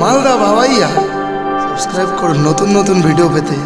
Malda ভাবাইয়া subscribe করুন নতুন নতুন ভিডিও পেতে।